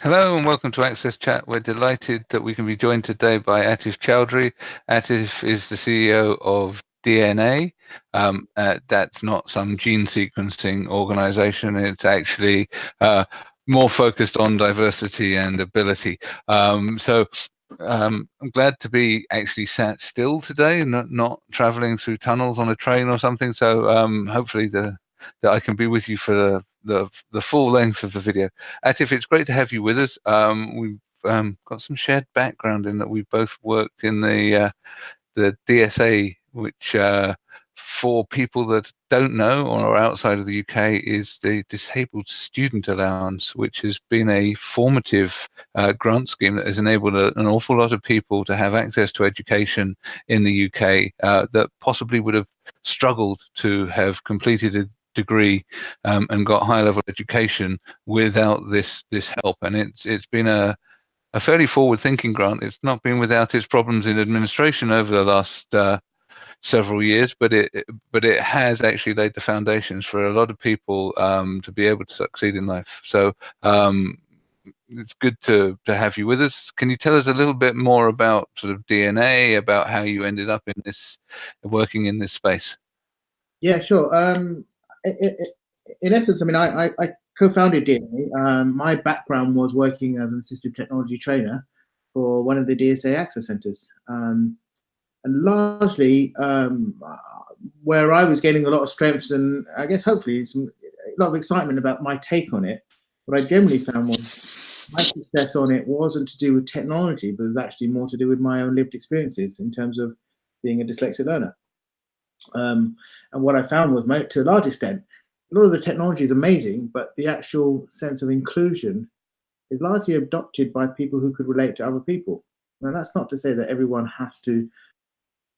Hello and welcome to Access Chat. We're delighted that we can be joined today by Atif Choudhury. Atif is the CEO of DNA. Um, uh, that's not some gene sequencing organization. It's actually uh, more focused on diversity and ability. Um, so um, I'm glad to be actually sat still today, not, not traveling through tunnels on a train or something. So um, hopefully the that I can be with you for the, the, the full length of the video. Atif, it's great to have you with us. Um, we've um, got some shared background in that we've both worked in the uh, the DSA, which uh, for people that don't know or are outside of the UK is the Disabled Student Allowance, which has been a formative uh, grant scheme that has enabled a, an awful lot of people to have access to education in the UK uh, that possibly would have struggled to have completed degree um, and got high level education without this this help and it's it's been a a fairly forward thinking grant it's not been without its problems in administration over the last uh, several years but it but it has actually laid the foundations for a lot of people um, to be able to succeed in life so um, it's good to to have you with us. Can you tell us a little bit more about sort of DNA, about how you ended up in this, working in this space? Yeah, sure. Um, in essence, I mean, I, I, I co-founded DNA. Um, my background was working as an assistive technology trainer for one of the DSA access centers. Um, and largely um, where I was gaining a lot of strengths and I guess hopefully some, a lot of excitement about my take on it, what I generally found was my success on it wasn't to do with technology, but it was actually more to do with my own lived experiences in terms of being a dyslexic learner. Um, and what I found was, to a large extent, a lot of the technology is amazing, but the actual sense of inclusion is largely adopted by people who could relate to other people. Now, that's not to say that everyone has to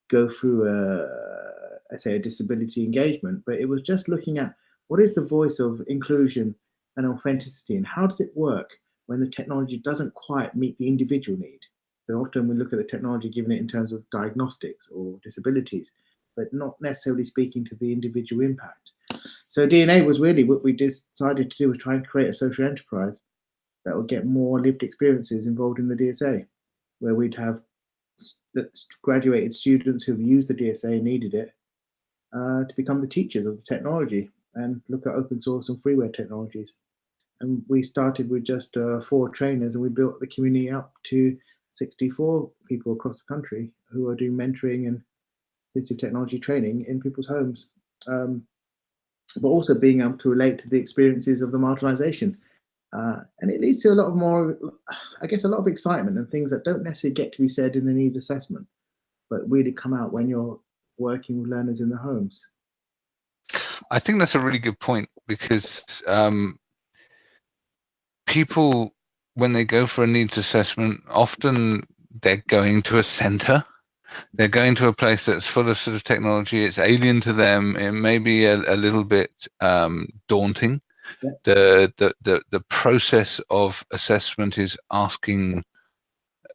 go through a, I say, a disability engagement, but it was just looking at what is the voice of inclusion and authenticity, and how does it work when the technology doesn't quite meet the individual need? So often we look at the technology, given it in terms of diagnostics or disabilities, but not necessarily speaking to the individual impact. So DNA was really what we decided to do was try and create a social enterprise that would get more lived experiences involved in the DSA, where we'd have graduated students who've used the DSA and needed it uh, to become the teachers of the technology and look at open source and freeware technologies. And we started with just uh, four trainers and we built the community up to 64 people across the country who are doing mentoring and assistive technology training in people's homes, um, but also being able to relate to the experiences of the marginalization. Uh, and it leads to a lot of more, I guess, a lot of excitement and things that don't necessarily get to be said in the needs assessment, but really come out when you're working with learners in the homes. I think that's a really good point because um, people, when they go for a needs assessment, often they're going to a center they're going to a place that's full of sort of technology. It's alien to them. It may be a, a little bit um, daunting. Yeah. The, the the the process of assessment is asking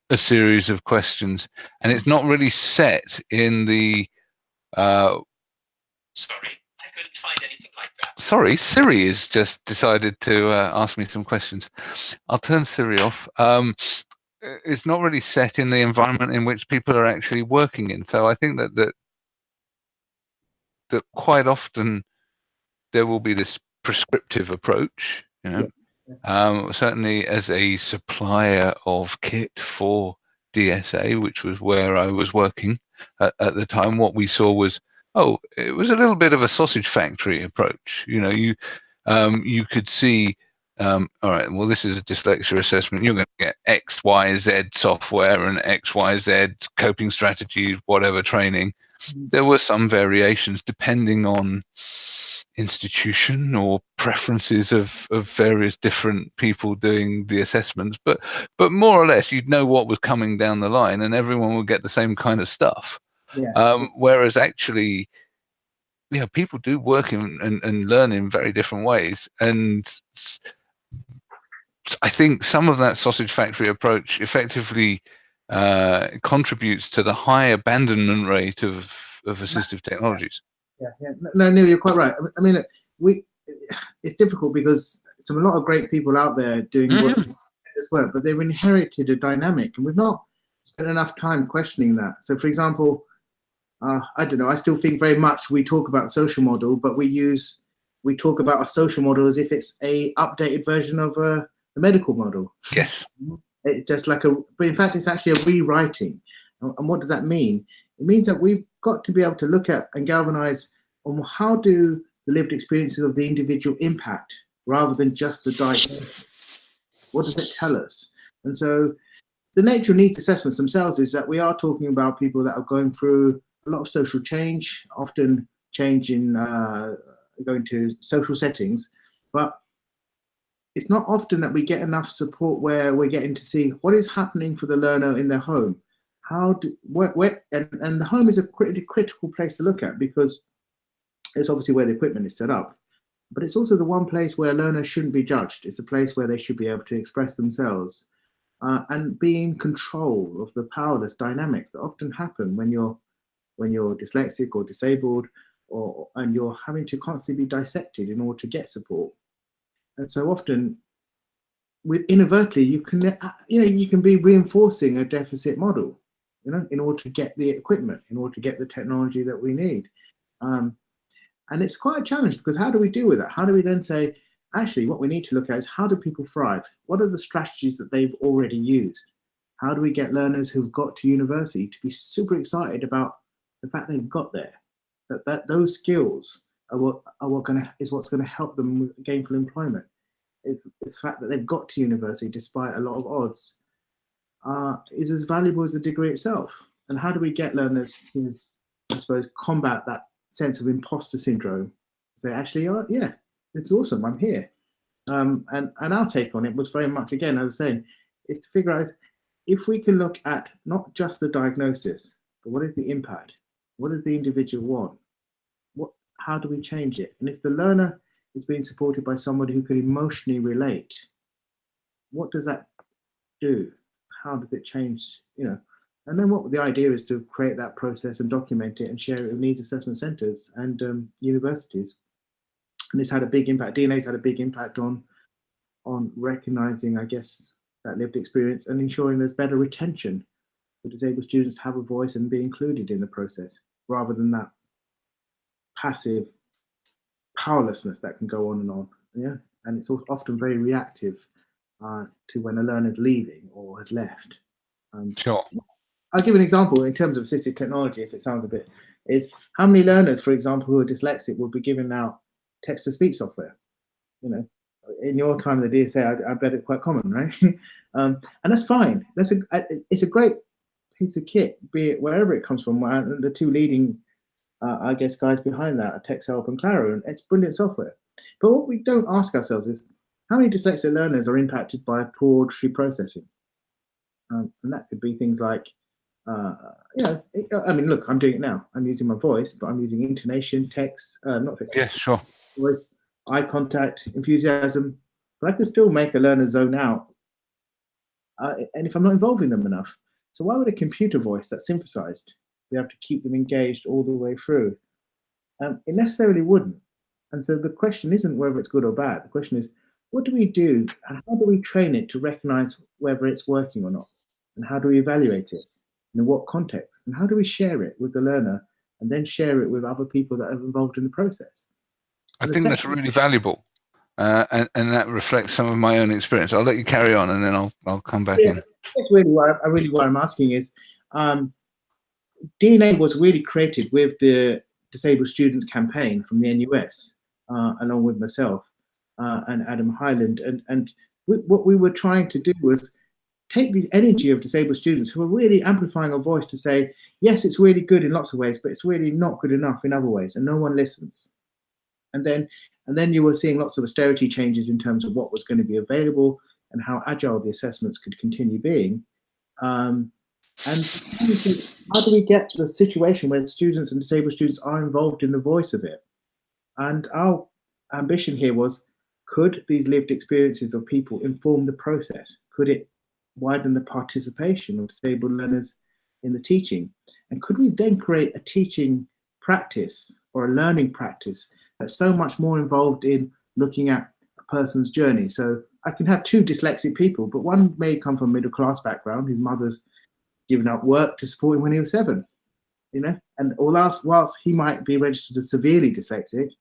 a series of questions, and it's not really set in the. Uh, Sorry, I couldn't find anything like that. Sorry, Siri has just decided to uh, ask me some questions. I'll turn Siri off. Um, it's not really set in the environment in which people are actually working in. So I think that that that quite often there will be this prescriptive approach. You know, yeah. um, certainly as a supplier of kit for DSA, which was where I was working at, at the time, what we saw was oh, it was a little bit of a sausage factory approach. You know, you um, you could see um, all right, well, this is a dyslexia assessment. You're going to get X, Y, Z software and X, Y, Z coping strategies, whatever training. Mm-hmm. There were some variations depending on institution or preferences of, of various different people doing the assessments, but but more or less you'd know what was coming down the line, and everyone would get the same kind of stuff. Yeah. Um, whereas actually, you know, people do work in, and, and learn in very different ways, and I think some of that sausage factory approach effectively uh, contributes to the high abandonment rate of, of assistive technologies. Yeah, yeah. No, Neil, you're quite right. I mean, we it's difficult because there's a lot of great people out there doing mm -hmm. this work, but they've inherited a dynamic, and we've not spent enough time questioning that. So, for example, uh, I don't know. I still think very much we talk about social model, but we use we talk about a social model as if it's a updated version of a, a medical model. Yes. It's just like a, but in fact, it's actually a rewriting. And and what does that mean? It means that we've got to be able to look at and galvanize on how do the lived experiences of the individual impact rather than just the diagnosis. What does it tell us? And so the nature of needs assessments themselves is that we are talking about people that are going through a lot of social change, often change in uh, going to social settings, but it's not often that we get enough support where we're getting to see what is happening for the learner in their home. How do, where, where and, and the home is a pretty critical place to look at because it's obviously where the equipment is set up, but it's also the one place where learners shouldn't be judged. It's a place where they should be able to express themselves uh, and be in control of the powerless dynamics that often happen when you're when you're dyslexic or disabled or and you're having to constantly be dissected in order to get support. And so often with inadvertently you can uh, you know you can be reinforcing a deficit model you know in order to get the equipment in order to get the technology that we need. Um, and it's quite a challenge because how do we deal with that? How do we then say actually what we need to look at is how do people thrive? What are the strategies that they've already used? How do we get learners who've got to university to be super excited about the fact they've got there? That, that those skills are what are what gonna is what's going to help them with gainful employment is, the fact that they've got to university despite a lot of odds uh, is as valuable as the degree itself. And how do we get learners to, I suppose, combat that sense of imposter syndrome? Say, actually, oh, yeah, this is awesome, I'm here. Um, and, and our take on it was very much, again, I was saying, is to figure out if we can look at not just the diagnosis, but what is the impact? What does the individual want? How do we change it? And if the learner is being supported by somebody who can emotionally relate, what does that do? How does it change? You know, and then what the idea is to create that process and document it and share it with needs assessment centres and um, universities. And this had a big impact. DNA's had a big impact on on recognizing, I guess, that lived experience and ensuring there's better retention for disabled students to have a voice and be included in the process rather than that passive powerlessness that can go on and on. Yeah, and it's often very reactive uh, to when a learner's leaving or has left. Um, sure. I'll give an example in terms of assistive technology, if it sounds a bit, is how many learners, for example, who are dyslexic would be given out text-to-speech software? You know, in your time the DSA, I, I bet it's quite common, right? um, and that's fine. That's a, it's a great piece of kit, be it wherever it comes from. The two leading uh, I guess, guys behind that are TextHelp and Claro, and it's brilliant software. But what we don't ask ourselves is, how many dyslexic learners are impacted by poor auditory processing? Um, and that could be things like, uh, you know, it, I mean, look, I'm doing it now. I'm using my voice, but I'm using intonation, text, uh, not text, yeah, sure, voice, eye contact, enthusiasm. But I can still make a learner zone out, uh, and if I'm not involving them enough. So why would a computer voice that's synthesized be able to keep them engaged all the way through. Um, it necessarily wouldn't. And so the question isn't whether it's good or bad. The question is, what do we do and how do we train it to recognize whether it's working or not? And how do we evaluate it? In what context? And how do we share it with the learner and then share it with other people that are involved in the process? I think that's really valuable. Uh, and, and that reflects some of my own experience. I'll let you carry on and then I'll, I'll come back yeah, in. That's really what I, really what I'm asking is, um, DNA was really created with the Disabled Students campaign from the NUS, uh, along with myself uh, and Adam Highland. And, and we, what we were trying to do was take the energy of disabled students who are really amplifying a voice to say, yes, it's really good in lots of ways, but it's really not good enough in other ways, and no one listens. And then, and then you were seeing lots of austerity changes in terms of what was going to be available and how agile the assessments could continue being. Um, and how do we get to the situation where students and disabled students are involved in the voice of it? And our ambition here was, could these lived experiences of people inform the process? Could it widen the participation of disabled learners in the teaching? And could we then create a teaching practice or a learning practice that's so much more involved in looking at a person's journey. So I can have two dyslexic people, but one may come from a middle class background. His mother's given up work to support him when he was seven, you know. And whilst whilst he might be registered as severely dyslexic,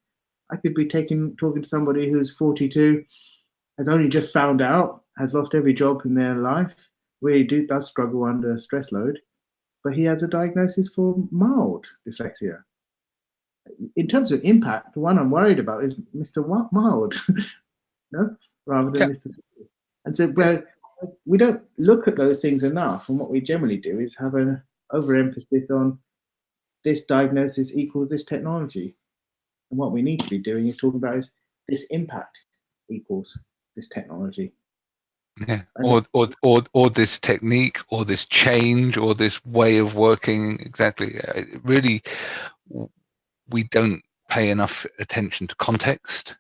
I could be taking talking to somebody who's 42, has only just found out, has lost every job in their life, really do does struggle under stress load, but he has a diagnosis for mild dyslexia. In terms of impact, the one I'm worried about is Mr. Mild, no, rather than yeah. Mr. And so, but we don't look at those things enough. And what we generally do is have an overemphasis on this diagnosis equals this technology. And what we need to be doing is talking about is this impact equals this technology. Yeah, or, or or or this technique, or this change, or this way of working. Exactly. Uh, really, we don't pay enough attention to context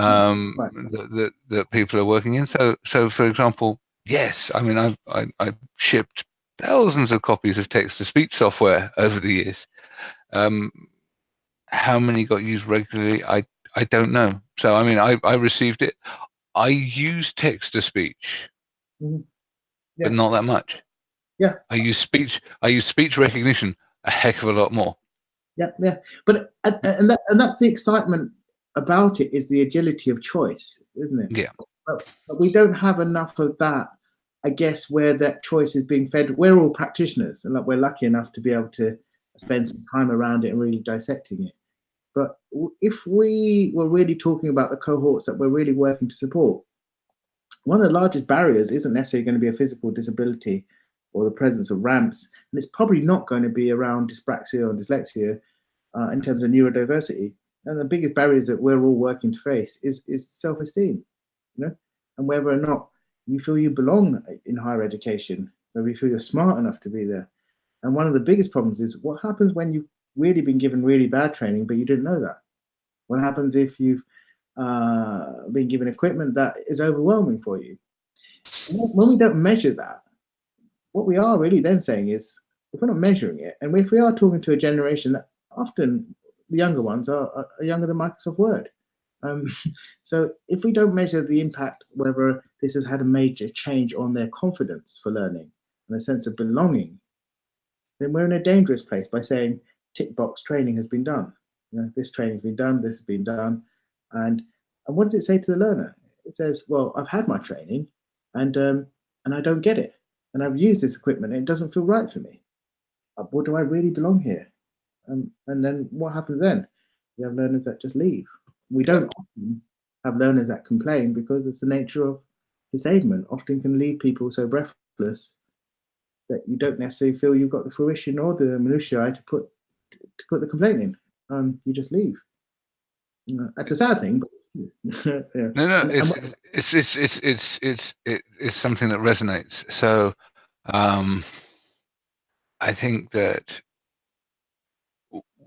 um, right. that, that, that people are working in. So, so for example, yes, I mean, I've I, I've shipped thousands of copies of text to speech software over the years. Um, how many got used regularly? I I don't know. So I mean, I I received it. I use text to speech, mm-hmm. yeah. but not that much. Yeah. I use speech. I use speech recognition a heck of a lot more. Yeah, yeah. But and, and that and that's the excitement about it is the agility of choice, isn't it? Yeah. But, but we don't have enough of that. I guess where that choice is being fed. We're all practitioners, and like we're lucky enough to be able to spend some time around it and really dissecting it. But if we were really talking about the cohorts that we're really working to support, one of the largest barriers isn't necessarily going to be a physical disability or the presence of ramps, and it's probably not going to be around dyspraxia or dyslexia uh, in terms of neurodiversity. And the biggest barriers that we're all working to face is is self-esteem, you know, and whether or not you feel you belong in higher education, whether you feel you're smart enough to be there. And one of the biggest problems is what happens when you've really been given really bad training, but you didn't know that? What happens if you've uh, been given equipment that is overwhelming for you? When we don't measure that, what we are really then saying is, if we're not measuring it, and if we are talking to a generation that often the younger ones are, are younger than Microsoft Word. Um, so if we don't measure the impact, whether this has had a major change on their confidence for learning and a sense of belonging, then we're in a dangerous place by saying tick box training has been done. You know, this training has been done, this has been done. And, and what does it say to the learner? It says, well, I've had my training and, um, and I don't get it. And I've used this equipment and it doesn't feel right for me. What do I really belong here? Um, and then what happens then? We have learners that just leave. We don't often have learners that complain because it's the nature of disablement. Often can leave people so breathless that you don't necessarily feel you've got the fruition or the minutiae to put to put the complaint in. Um, you just leave. Uh, that's a sad thing. yeah. No, no, it's, it's it's it's it's it's it's something that resonates. So, um, I think that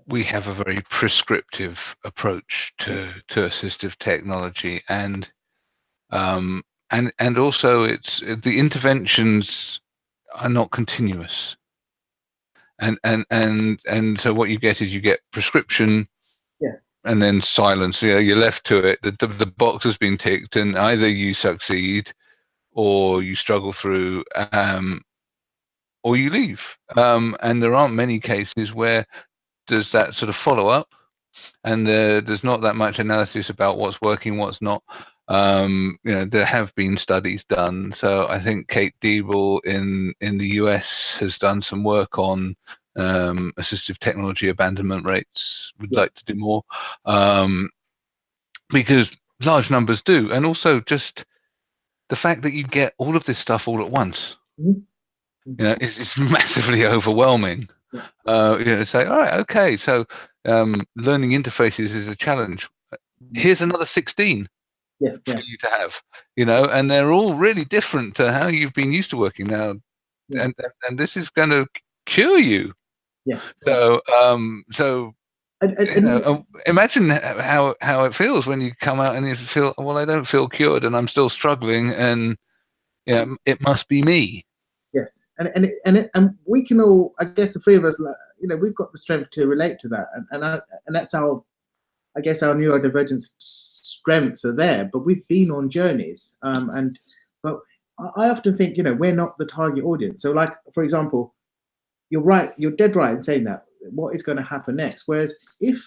we have a very prescriptive approach to to assistive technology and um, and and also it's the interventions are not continuous. And and and and so what you get is you get prescription yeah. and then silence. You know you're left to it. The, the, the box has been ticked and either you succeed or you struggle through um, or you leave. Um, and there aren't many cases where there's that sort of follow up, and there, there's not that much analysis about what's working, what's not. Um, you know, there have been studies done. So I think Kate Deibel in in the US has done some work on um, assistive technology abandonment rates. Would yeah. like to do more um, because large numbers do, and also just the fact that you get all of this stuff all at once. Mm-hmm. You know, it's, it's massively overwhelming uh, you know, say, all right, okay, so um, learning interfaces is a challenge. Here's another 16 yeah, for you to have, you know, and they're all really different to how you've been used to working now, yeah. and and this is going to cure you. Yeah. So um, so and, and, you know, um, imagine how how it feels when you come out and you feel, well, I don't feel cured, and I'm still struggling, and yeah, it must be me. Yes and and it, and it, and we can all, I guess, the three of us, you know, we've got the strength to relate to that, and and, I, and that's our I guess our neurodivergent strengths are there, but we've been on journeys. Um, and but I often think, you know, we're not the target audience. So, like for example, you're right, you're dead right in saying that. What is going to happen next? Whereas if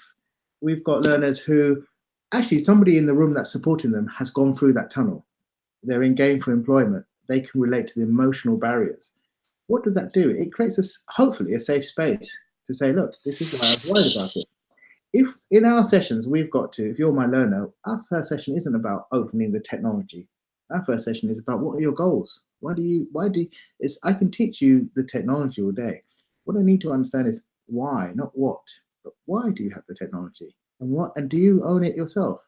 we've got learners who actually somebody in the room that's supporting them has gone through that tunnel, they're in gainful employment, they can relate to the emotional barriers. What does that do? It creates a hopefully a safe space to say, look, this is why I'm worried about it. If in our sessions we've got to, if you're my learner, our first session isn't about opening the technology. Our first session is about what are your goals? Why do you, why do, you, it's, I can teach you the technology all day. What I need to understand is why, not what, but why do you have the technology? And what, and do you own it yourself?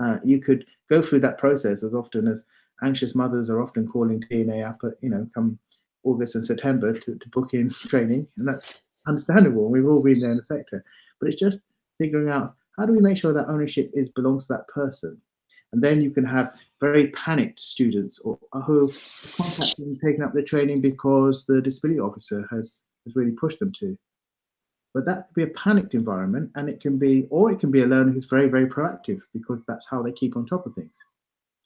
Uh, you could go through that process as often as anxious mothers are often calling DNA up you know, come August and September to, to book in training. And that's understandable. We've all been there in the sector, but it's just figuring out how do we make sure that ownership is belongs to that person. And then you can have very panicked students or, uh, who are contacting taking up the training because the disability officer has, has really pushed them to. But that could be a panicked environment and it can be, or it can be a learner who's very, very proactive because that's how they keep on top of things.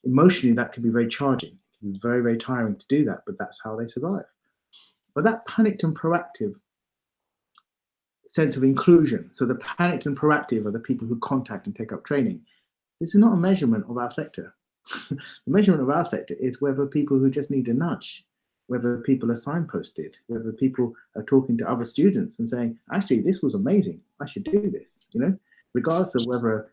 Emotionally, that can be very charging. Very, very tiring to do that, but that's how they survive. But that panicked and proactive sense of inclusion. So the panicked and proactive are the people who contact and take up training. This is not a measurement of our sector. the measurement of our sector is whether people who just need a nudge, whether people are signposted, whether people are talking to other students and saying, actually, this was amazing. I should do this, you know, regardless of whether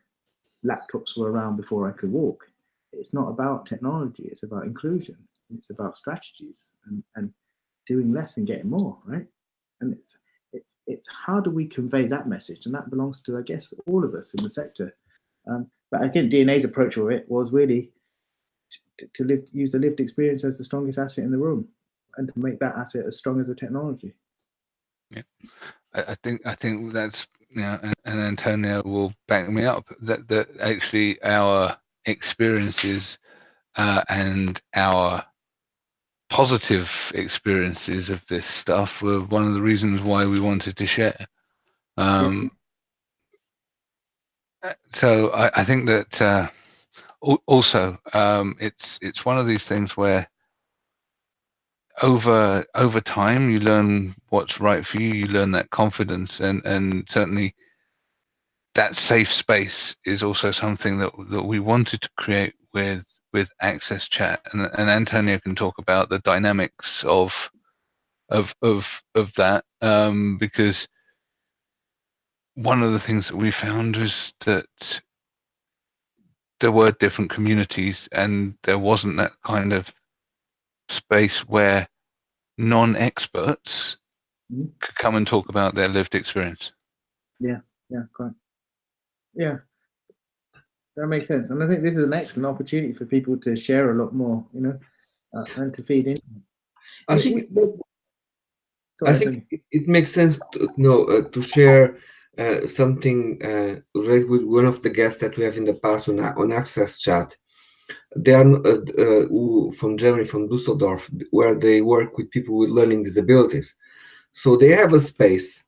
laptops were around before I could walk. It's not about technology. It's about inclusion. It's about strategies and, and doing less and getting more, right? And it's it's it's how do we convey that message, and that belongs to I guess all of us in the sector. Um, but again, DNA's approach of it was really to, to live, use the lived experience as the strongest asset in the room, and to make that asset as strong as the technology. Yeah, I, I think I think that's and, and Antonio will back me up that that actually our experiences uh, and our positive experiences of this stuff were one of the reasons why we wanted to share. Um, so I, I, think that uh, also um, it's it's one of these things where over over time you learn what's right for you. You learn that confidence, and and certainly that safe space is also something that that we wanted to create with with Access Chat, and, and Antonio can talk about the dynamics of of of of that um, because one of the things that we found is that there were different communities and there wasn't that kind of space where non-experts mm-hmm. could come and talk about their lived experience. Yeah yeah correct yeah that makes sense. And I think this is an excellent opportunity for people to share a lot more, you know, uh, and to feed in. I think, Sorry, I think it, it, makes sense to you know uh, to share uh, something uh, right with one of the guests that we have in the past on on Access Chat. They are uh, uh, from Germany, from Dusseldorf, where they work with people with learning disabilities. So they have a space,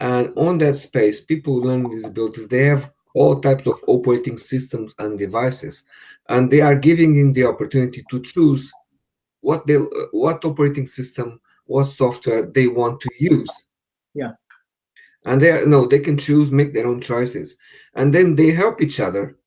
and on that space, people with learning disabilities, they have all types of operating systems and devices, and they are giving them the opportunity to choose what they what operating system, what software they want to use. Yeah. And they are, no, they can choose, make their own choices, and then they help each other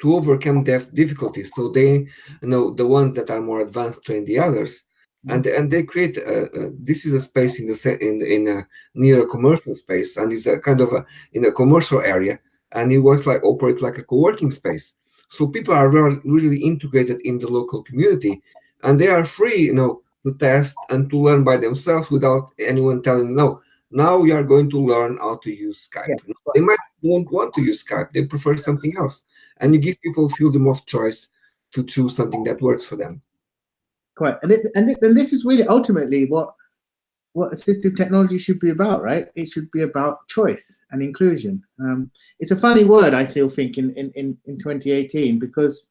to overcome their difficulties. So they you know the ones that are more advanced train the others. And and they create a, a, this is a space in the in in a near a commercial space and it's a kind of a in a commercial area and it works like operates like a co-working space. So people are really, really integrated in the local community, and they are free, you know, to test and to learn by themselves without anyone telling them, no. Now we are going to learn how to use Skype. Yeah. They might won't want to use Skype; they prefer something else, and you give people freedom of choice to choose something that works for them. Correct, and it, and, it, and this is really ultimately what what assistive technology should be about, right? It should be about choice and inclusion. Um, it's a funny word, I still think, in, in, in 2018, because,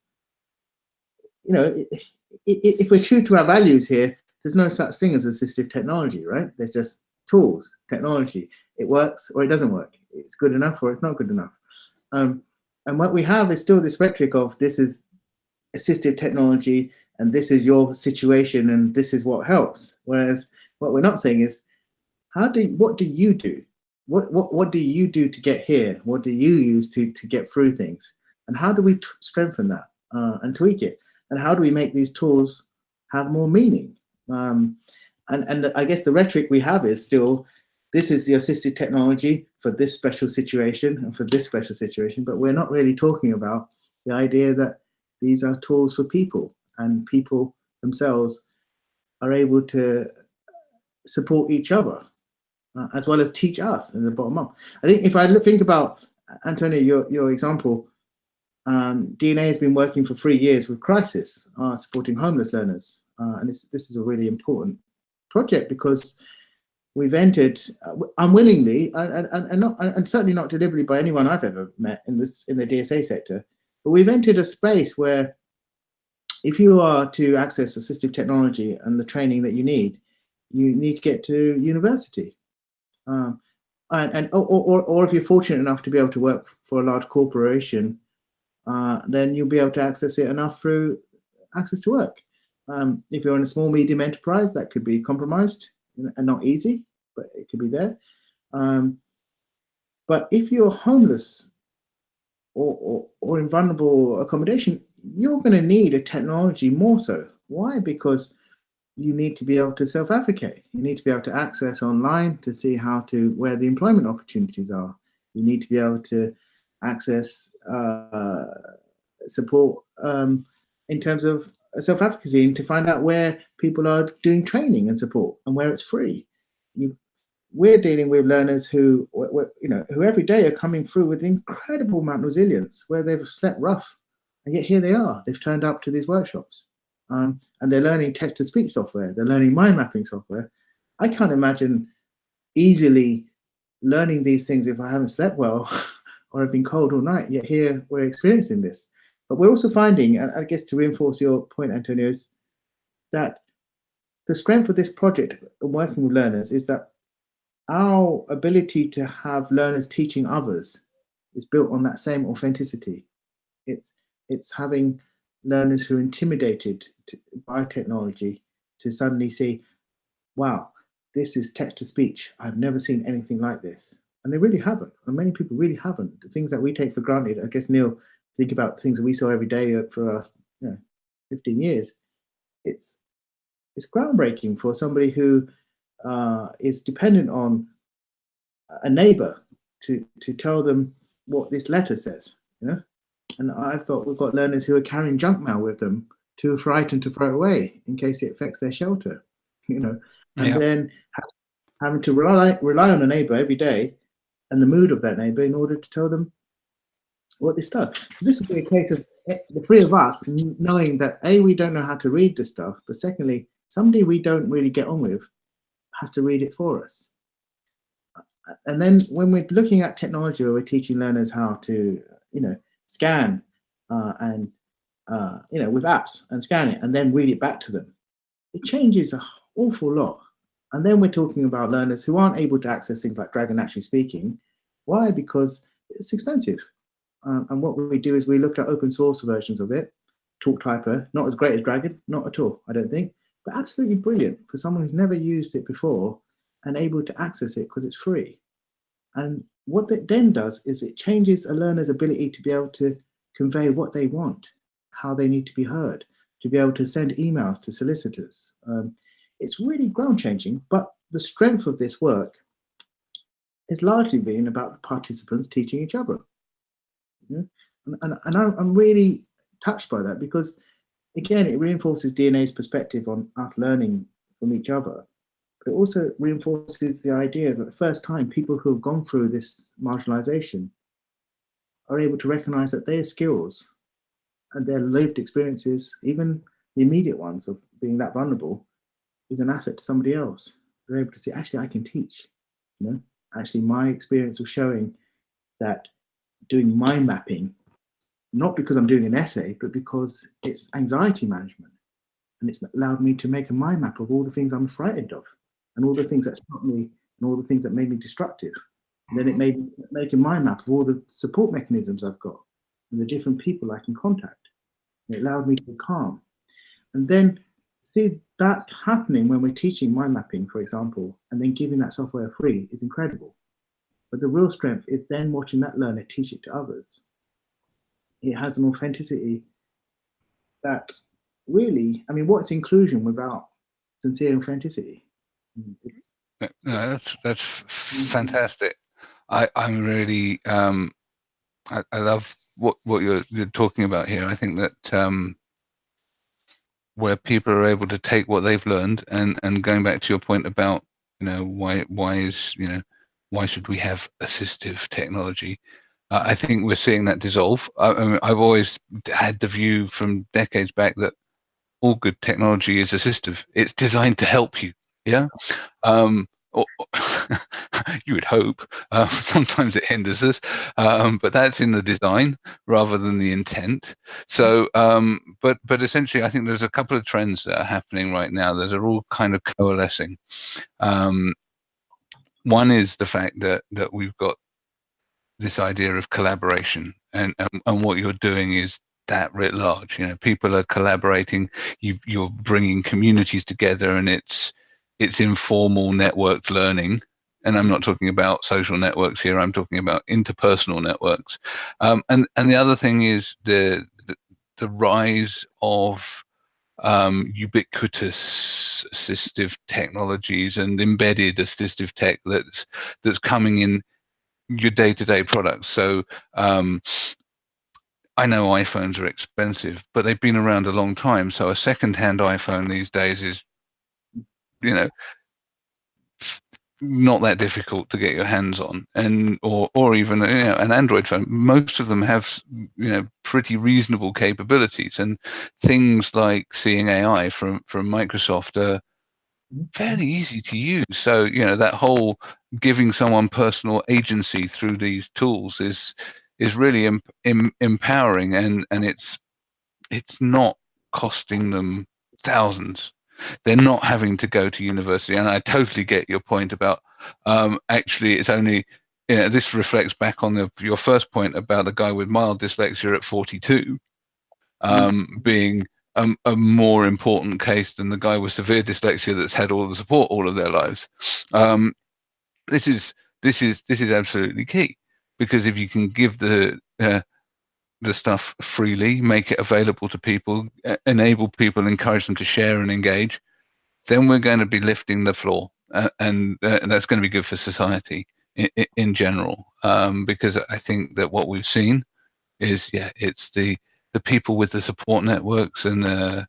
you know, if, if we're true to our values here, there's no such thing as assistive technology, right? There's just tools, technology. It works or it doesn't work. It's good enough or it's not good enough. Um, and what we have is still this rhetoric of this is assistive technology and this is your situation and this is what helps. Whereas what we're not saying is, how do what do you do? What what what do you do to get here? What do you use to to get through things? And how do we strengthen that uh, and tweak it? And how do we make these tools have more meaning? Um, and and I guess the rhetoric we have is still, this is the assistive technology for this special situation and for this special situation, but we're not really talking about the idea that these are tools for people and people themselves are able to support each other uh, as well as teach us in the bottom up. I think if I think about, Antonio, your, your example, um, DNA has been working for three years with Crisis, uh, supporting homeless learners. Uh, and this, this is a really important project because we've entered uh, unwillingly and, and, and, not, and certainly not deliberately by anyone I've ever met in this in the DSA sector, but we've entered a space where if you are to access assistive technology and the training that you need, you need to get to university. Um, and, and or, or, or if you're fortunate enough to be able to work for a large corporation, uh, then you'll be able to access it enough through access to work. Um, if you're in a small medium enterprise, that could be compromised and not easy, but it could be there. Um, but if you're homeless or, or, or in vulnerable accommodation, you're going to need a technology more so. Why? Because you need to be able to self-advocate. You need to be able to access online to see how to, where the employment opportunities are. You need to be able to access uh, support um, in terms of self-advocacy and to find out where people are doing training and support and where it's free. You, we're dealing with learners who, you know, who every day are coming through with incredible amount of resilience, where they've slept rough, and yet here they are. They've turned up to these workshops, um, and they're learning text-to-speech software. They're learning mind mapping software. I can't imagine easily learning these things if I haven't slept well or have been cold all night. Yet here we're experiencing this. But we're also finding, and I guess to reinforce your point, Antonio, is that the strength of this project working with learners is that our ability to have learners teaching others is built on that same authenticity. It's, it's having learners who are intimidated to, by technology to suddenly see, wow, this is text to speech. I've never seen anything like this. And they really haven't. And many people really haven't. The things that we take for granted, I guess Neil think about things that we saw every day for us, you know, 15 years, it's it's groundbreaking for somebody who uh, is dependent on a neighbor to to tell them what this letter says. You know, and I've got we've got learners who are carrying junk mail with them too frightened to throw away in case it affects their shelter. You know, and yeah. then having to rely rely on a neighbor every day and the mood of that neighbor in order to tell them what this does. So this would be a case of eh, the three of us knowing that A, we don't know how to read this stuff, but secondly, somebody we don't really get on with has to read it for us. And then when we're looking at technology where we're teaching learners how to, you know, scan uh, and, uh, you know, with apps and scan it and then read it back to them, it changes an awful lot. And then we're talking about learners who aren't able to access things like Dragon Naturally Speaking. Why? Because it's expensive. Um, and what we do is we look at open source versions of it, TalkTyper, not as great as Dragon, not at all, I don't think, but absolutely brilliant for someone who's never used it before and able to access it because it's free. And what that then does is it changes a learner's ability to be able to convey what they want, how they need to be heard, to be able to send emails to solicitors. Um, it's really ground changing, but the strength of this work has largely been about the participants teaching each other. And, and, and I'm really touched by that because, again, it reinforces DNA's perspective on us learning from each other. But it also reinforces the idea that the first time people who have gone through this marginalization are able to recognize that their skills and their lived experiences, even the immediate ones of being that vulnerable, is an asset to somebody else. They're able to say, actually, I can teach. You know, actually, my experience of showing that doing mind mapping, not because I'm doing an essay, but because it's anxiety management. And it's allowed me to make a mind map of all the things I'm frightened of and all the things that stopped me and all the things that made me destructive. And then it made make a mind map of all the support mechanisms I've got and the different people I can contact. It allowed me to calm. And then see that happening when we're teaching mind mapping, for example, and then giving that software free is incredible. But the real strength is then watching that learner teach it to others. It has an authenticity that really, I mean, what's inclusion without sincere authenticity? No, that's that's fantastic. I I'm really um, I, I love what what you're you're talking about here. I think that um, where people are able to take what they've learned and and going back to your point about you know why why is you know why should we have assistive technology? Uh, I think we're seeing that dissolve. I, I mean, I've always had the view from decades back that all good technology is assistive. It's designed to help you. Yeah. Um, you would hope. Uh, sometimes it hinders us, um, but that's in the design rather than the intent. So, um, but but essentially, I think there's a couple of trends that are happening right now that are all kind of coalescing. Um, one is the fact that that we've got this idea of collaboration, and and, and what you're doing is that writ large. You know, people are collaborating. You you're bringing communities together, and it's it's informal networked learning and i'm not talking about social networks here i'm talking about interpersonal networks um, and and the other thing is the the, the rise of um, ubiquitous assistive technologies and embedded assistive tech that's that's coming in your day-to-day products so um, I know iPhones are expensive, but they've been around a long time. So a second-hand iPhone these days is you know not that difficult to get your hands on. And or or even you know, an android phone. Most of them have you know pretty reasonable capabilities. And things like seeing ai from from microsoft are fairly easy to use. So you know that whole giving someone personal agency through these tools is is really em, em, empowering. And and it's it's not costing them thousands they're not having to go to university. And i totally get your point about um, actually it's only you know, this reflects back on the, your first point about the guy with mild dyslexia at 42 um, being a, a, more important case than the guy with severe dyslexia that's had all the support all of their lives. Um, this is this is this is absolutely key because if you can give the uh, the stuff freely, make it available to people, enable people, encourage them to share and engage, then we're going to be lifting the floor, uh, and, uh, that's going to be good for society in, in general. Um, because I think that what we've seen is, yeah, it's the the people with the support networks and uh,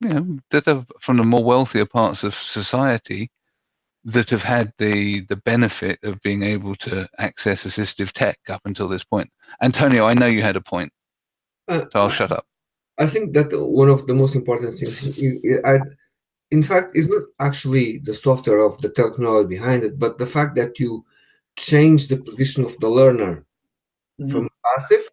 you know that are from the more wealthier parts of society that have had the the benefit of being able to access assistive tech up until this point. Antonio, I know you had a point, uh, so I'll shut up. I think that one of the most important things, I, in fact, is not actually the software of the technology behind it, but the fact that you change the position of the learner mm -hmm. from passive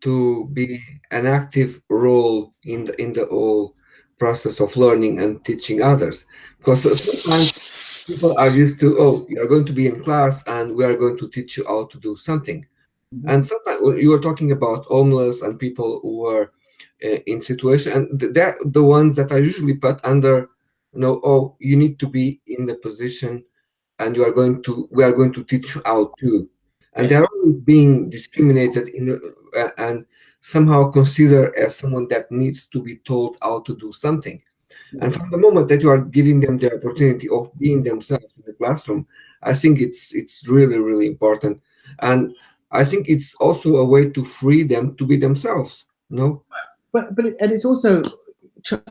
to be an active role in the in the whole process of learning and teaching others. Because sometimes people are used to, oh, you're going to be in class and we are going to teach you how to do something. Mm -hmm. And sometimes you were talking about homeless and people who are uh, in situation, and they're the ones that are usually put under, you know, oh, you need to be in the position and you are going to, we are going to teach you how to. And they're always being discriminated in uh, and somehow considered as someone that needs to be told how to do something. And from the moment that you are giving them the opportunity of being themselves in the classroom, I think it's it's really, really important. And I think it's also a way to free them to be themselves, you know? But, but and it's also,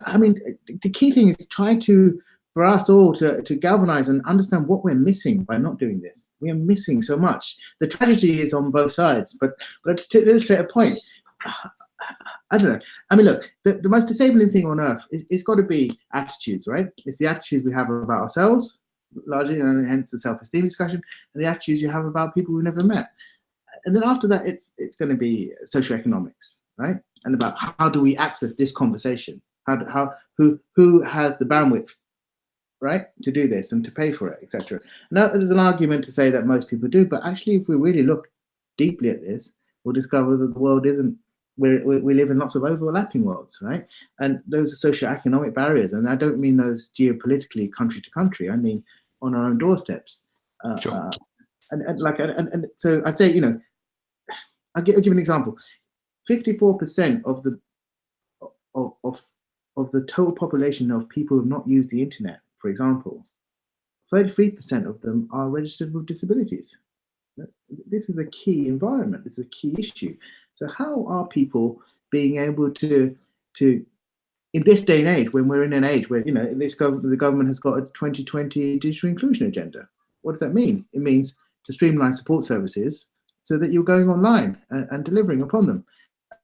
I mean, the key thing is try to, for us all to, to galvanize and understand what we're missing by not doing this. We are missing so much. The tragedy is on both sides, but, but to illustrate a point, I don't know. I mean, look, the, the most disabling thing on earth is it's got to be attitudes, right? It's the attitudes we have about ourselves, largely, and hence the self-esteem discussion, and the attitudes you have about people we've never met. And then after that, it's it's going to be socioeconomics, right? And about how do we access this conversation? How how who who has the bandwidth right, to do this and to pay for it, etc. Now, there's an argument to say that most people do, but actually, if we really look deeply at this, we'll discover that the world isn't. We we live in lots of overlapping worlds, right? And those are socio-economic barriers, and I don't mean those geopolitically, country to country. I mean on our own doorsteps. Uh, Sure. uh, and, and like, and, and so I'd say, you know, I'll give, I'll give an example. 54% of the of, of of the total population of people who have not used the internet, for example, 33% of them are registered with disabilities. This is a key environment. This is a key issue. So how are people being able to to in this day and age, when we're in an age where you know this gov- the government has got a 2020 digital inclusion agenda, what does that mean? It means to streamline support services so that you're going online and, and delivering upon them.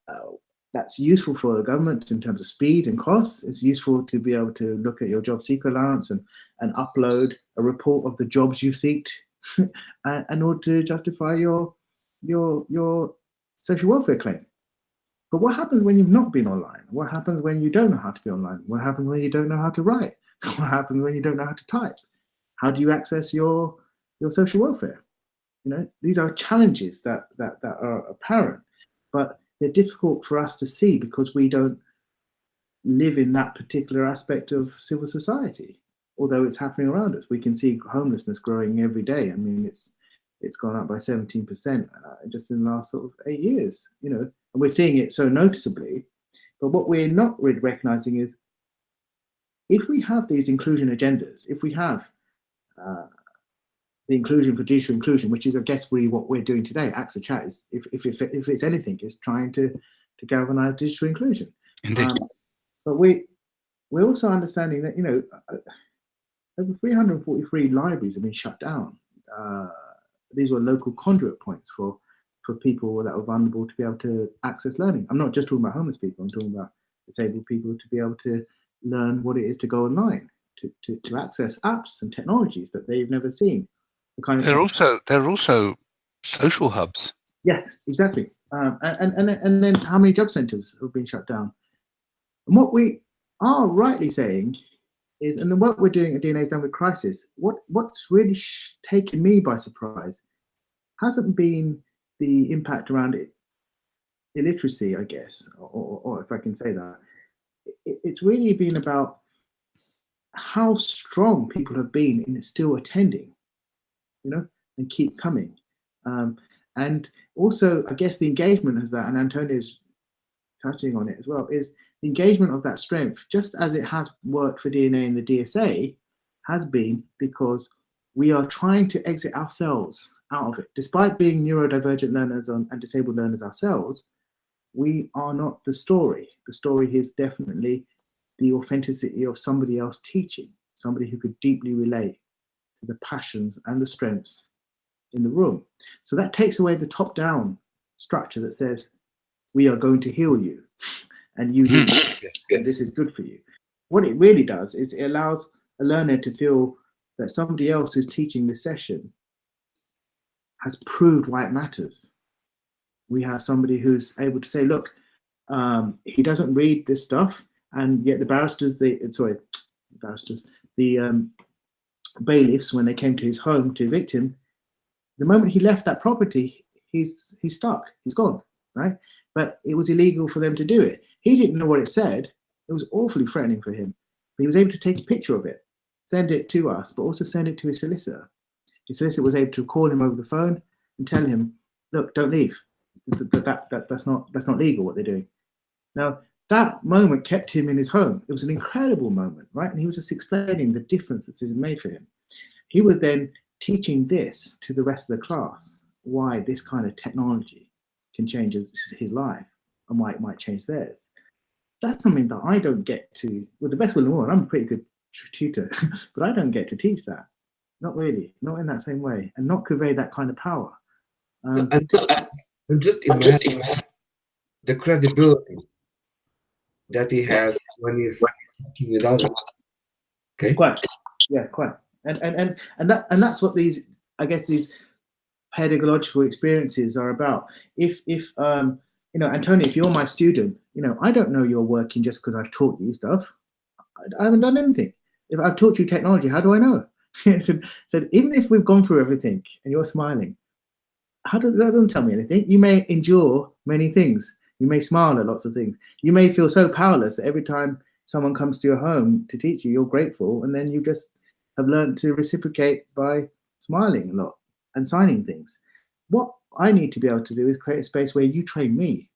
Uh, that's useful for the government in terms of speed and costs. It's useful to be able to look at your job seeker allowance and, and upload a report of the jobs you've seeked uh, in order to justify your your your social welfare claim. But what happens when you've not been online? What happens when you don't know how to be online? What happens when you don't know how to write? What happens when you don't know how to type? How do you access your your social welfare? You know, these are challenges that that that are apparent, but they're difficult for us to see because we don't live in that particular aspect of civil society. Although it's happening around us, we can see homelessness growing every day. I mean, it's it's gone up by 17% uh, just in the last sort of eight years. You know, and we're seeing it so noticeably. But what we're not really recognizing is if we have these inclusion agendas, if we have uh, the inclusion for digital inclusion, which is, I guess, really what we're doing today. AXSChat is, if, if, if, if it's anything, is trying to, to galvanize digital inclusion. Indeed. Um, but we, we're also understanding that, you know, uh, over 343 libraries have been shut down. Uh, these were local conduit points for, for people that were vulnerable to be able to access learning. I'm not just talking about homeless people, I'm talking about disabled people to be able to learn what it is to go online, to, to, to access apps and technologies that they've never seen. The kind of They're also they're also social hubs. Yes, exactly. Um, and, and, and then how many job centres have been shut down? And what we are rightly saying is, and the work we're doing at DNA is done with crisis, what, what's really taken me by surprise hasn't been the impact around it, illiteracy, I guess, or, or, or if I can say that. It, it's really been about how strong people have been in still attending, you know, and keep coming. Um, and also, I guess the engagement as that, and Antonio's touching on it as well, is engagement of that strength, just as it has worked for DNA and the DSA, has been because we are trying to exit ourselves out of it. Despite being neurodivergent learners and, disabled learners ourselves, we are not the story. The story is definitely the authenticity of somebody else teaching, somebody who could deeply relate to the passions and the strengths in the room. So that takes away the top down structure that says, we are going to heal you and you do this, and this is good for you. What it really does is it allows a learner to feel that somebody else who's teaching this session has proved why it matters. We have somebody who's able to say, look, um, he doesn't read this stuff, and yet the barristers, the sorry, barristers, the um, bailiffs, when they came to his home to evict him, the moment he left that property, he's he's stuck, he's gone, right? But it was illegal for them to do it. He didn't know what it said. It was awfully threatening for him. But he was able to take a picture of it, send it to us, but also send it to his solicitor. His solicitor was able to call him over the phone and tell him, "Look, don't leave. That, that, that, that that's not that's not legal what they're doing." Now that moment kept him in his home. It was an incredible moment, right? And he was just explaining the difference that this has made for him. He was then teaching this to the rest of the class, why this kind of technology can change his, his life and why it might change theirs. That's something that I don't get to, with the best will in the world, I'm a pretty good tutor, but I don't get to teach that. Not really, not in that same way, and not convey that kind of power. Um, and, and just imagine the credibility that he has when he's talking with others. Okay. Quite. Yeah, quite. And and and and that and that's what these I guess these pedagogical experiences are about. If if um you know, Antonio, if you're my student, you know, I don't know you're working just because I've taught you stuff. I, I haven't done anything. if I've taught you technology, how do I know? Said, said, even if we've gone through everything and you're smiling, how does that doesn't tell me anything? You may endure many things. You may smile at lots of things. You may feel so powerless that every time someone comes to your home to teach you, you're grateful, and then you just have learned to reciprocate by smiling a lot and signing things. What I need to be able to do is create a space where you train me.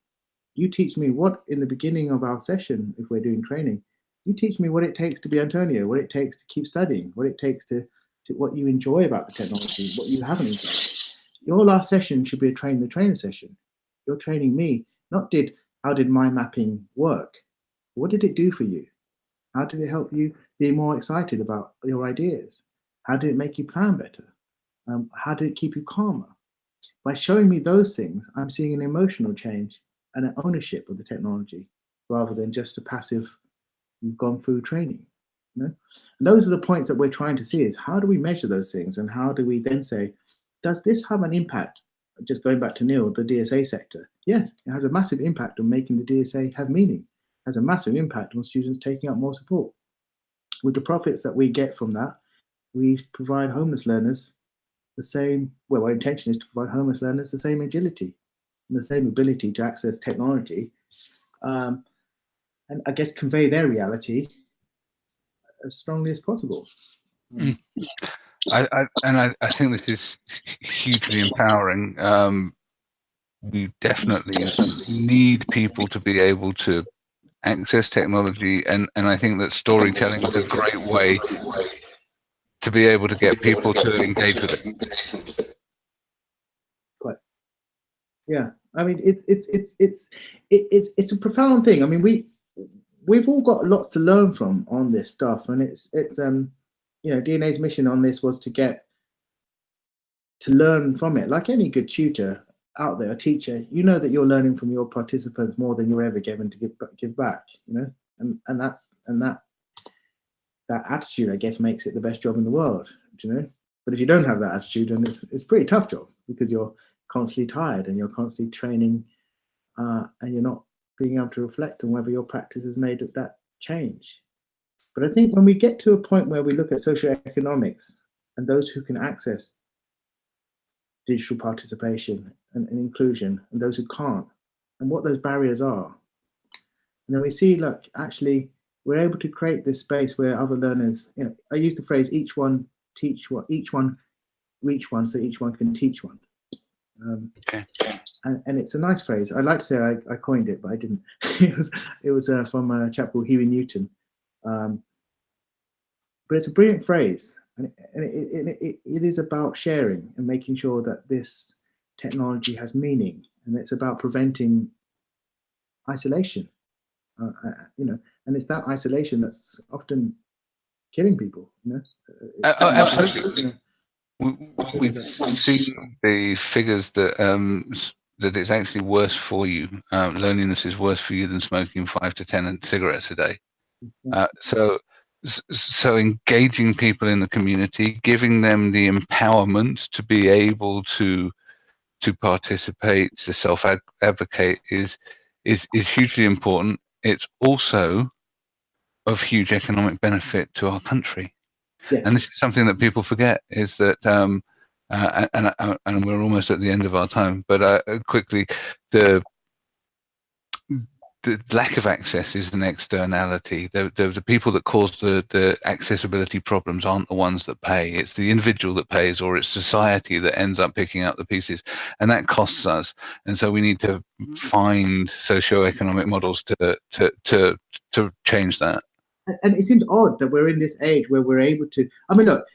You teach me what in the beginning of our session, if we're doing training, you teach me what it takes to be Antonio, what it takes to keep studying, what it takes to, to what you enjoy about the technology, what you haven't enjoyed. Your last session should be a train the trainer session. You're training me, not did how did my mapping work? What did it do for you? How did it help you be more excited about your ideas? How did it make you plan better? Um, how did it keep you calmer? By showing me those things, I'm seeing an emotional change and an ownership of the technology rather than just a passive you've gone through training. You know? And those are the points that we're trying to see is how do we measure those things and how do we then say, does this have an impact? Just going back to Neil, the DSA sector. Yes, it has a massive impact on making the DSA have meaning. Has a massive impact on students taking up more support. With the profits that we get from that, we provide homeless learners the same, well, our intention is to provide homeless learners the same agility and the same ability to access technology um, and I guess convey their reality as strongly as possible. Mm. I, I, and I, I, think this is hugely empowering. Um, we definitely need people to be able to access technology, and, and I think that storytelling is a great way to be able to get people to engage with it. Quite. Yeah, I mean, it's it's it's it's it's it's a profound thing. I mean, we we've all got lots to learn from on this stuff, and it's it's um you know DNA's mission on this was to get to learn from it. Like any good tutor out there, a teacher, you know that you're learning from your participants more than you're ever given to give give back. You know, and and that's and that that attitude, I guess, makes it the best job in the world. you know? But if you don't have that attitude, then it's it's a pretty tough job because you're constantly tired and you're constantly training, uh, and you're not being able to reflect on whether your practice has made that change. But I think when we get to a point where we look at socioeconomics and those who can access digital participation and, and, inclusion and those who can't, and what those barriers are, and then we see, look, actually, we're able to create this space where other learners, you know, I use the phrase each one teach what, each one reach one so each one can teach one. Um, okay and, and it's a nice phrase. I'd like to say I, I coined it, but I didn't. it was it was uh, from a chap called Huey Newton. Um, but it's a brilliant phrase, and, it, and it, it, it is about sharing and making sure that this technology has meaning, and it's about preventing isolation. Uh, uh, you know, and it's that isolation that's often killing people. You know, uh, oh, absolutely. We've seen the figures that um, that it's actually worse for you. Um, loneliness is worse for you than smoking five to ten cigarettes a day. Mm-hmm. Uh, so, so engaging people in the community, giving them the empowerment to be able to to participate, to self advocate is is is hugely important. It's also of huge economic benefit to our country. And this is something that people forget is that um, uh, and, uh, and we're almost at the end of our time. But uh, quickly, the the lack of access is an externality. The, the, the, people that cause the, the accessibility problems aren't the ones that pay. It's the individual that pays, or it's society that ends up picking up the pieces, and that costs us. And so we need to find socio-economic models to to to to change that. And it seems odd that we're in this age where we're able to. I mean, look,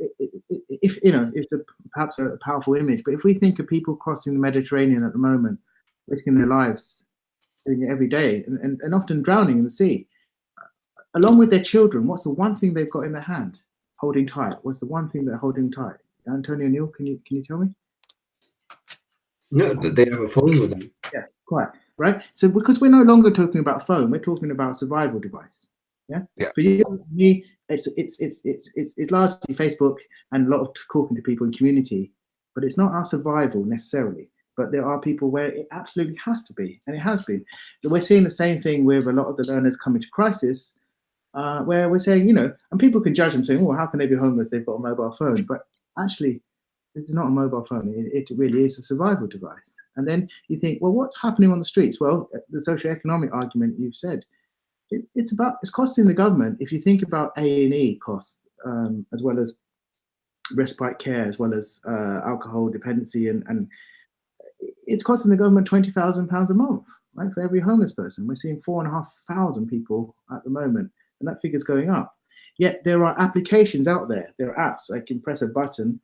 if you know, it's a, perhaps a powerful image, but if we think of people crossing the Mediterranean at the moment, risking their lives, doing it every day, and, and, and often drowning in the sea, along with their children, what's the one thing they've got in their hand? Holding tight. What's the one thing they're holding tight? Antonio Neil, can you can you tell me? No, they have a phone with them. Yeah, quite right. So because we're no longer talking about phone, we're talking about survival device. Yeah. Yeah. For you, me, it's it's it's it's it's, it's largely Facebook and a lot of talking to people in community, but it's not our survival necessarily. But there are people where it absolutely has to be, and it has been. We're seeing the same thing with a lot of the learners coming to crisis. uh, where we're saying, you know, and people can judge them saying, well, how can they be homeless? They've got a mobile phone. But actually, it's not a mobile phone. It, it really is a survival device. And then you think, well, what's happening on the streets? Well, the socioeconomic argument you've said, it, it's about it's costing the government. If you think about A and E costs um, as well as respite care, as well as uh, alcohol dependency, and, and it's costing the government twenty thousand pounds a month, right, for every homeless person. We're seeing four and a half thousand people at the moment, and that figure's going up. Yet there are applications out there. There are apps. I can press a button,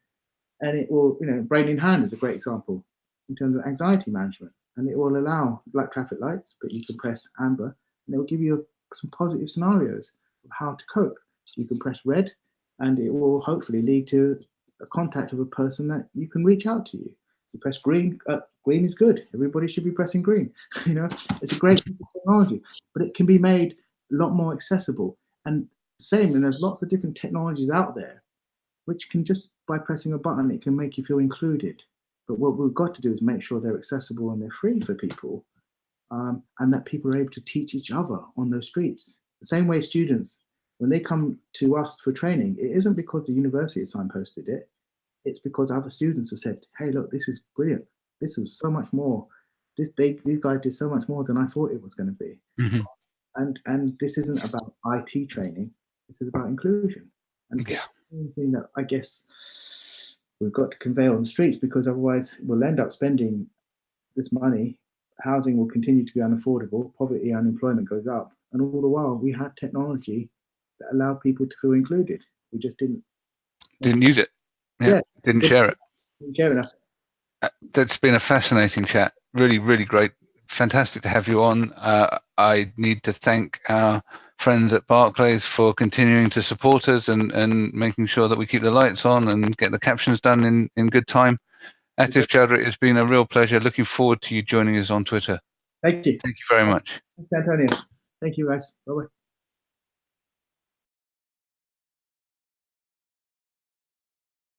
and it will, you know, Brain in Hand is a great example in terms of anxiety management, and it will allow black traffic lights, but you can press amber, and it will give you some positive scenarios of how to cope. You can press red, and it will hopefully lead to a contact of a person that you can reach out to you. You press green, uh, green is good. Everybody should be pressing green. you know, it's a great technology, but it can be made a lot more accessible. And same, and there's lots of different technologies out there, which can just by pressing a button, it can make you feel included. But what we've got to do is make sure they're accessible and they're free for people, um, and that people are able to teach each other on those streets. The same way students when they come to us for training, it isn't because the university signposted it. It's because other students have said, "Hey, look, this is brilliant. This is so much more. This they, these guys did so much more than I thought it was going to be." Mm-hmm. And and this isn't about IT training. This is about inclusion. And yeah. thing that I guess we've got to convey on the streets because otherwise we'll end up spending this money. Housing will continue to be unaffordable. Poverty, unemployment goes up, and all the while we had technology that allowed people to feel included. We just didn't didn't use it. Yeah, Yeah. Didn't share it. didn't care enough. Uh, That's been a fascinating chat. Really, really great. Fantastic to have you on. Uh, I need to thank our friends at Barclays for continuing to support us and, and making sure that we keep the lights on and get the captions done in, in good time. Atif Choudhury, it's been a real pleasure. Looking forward to you joining us on Twitter. Thank you. Thank you very much. Thanks, Antonio. Thank you, guys. Bye bye.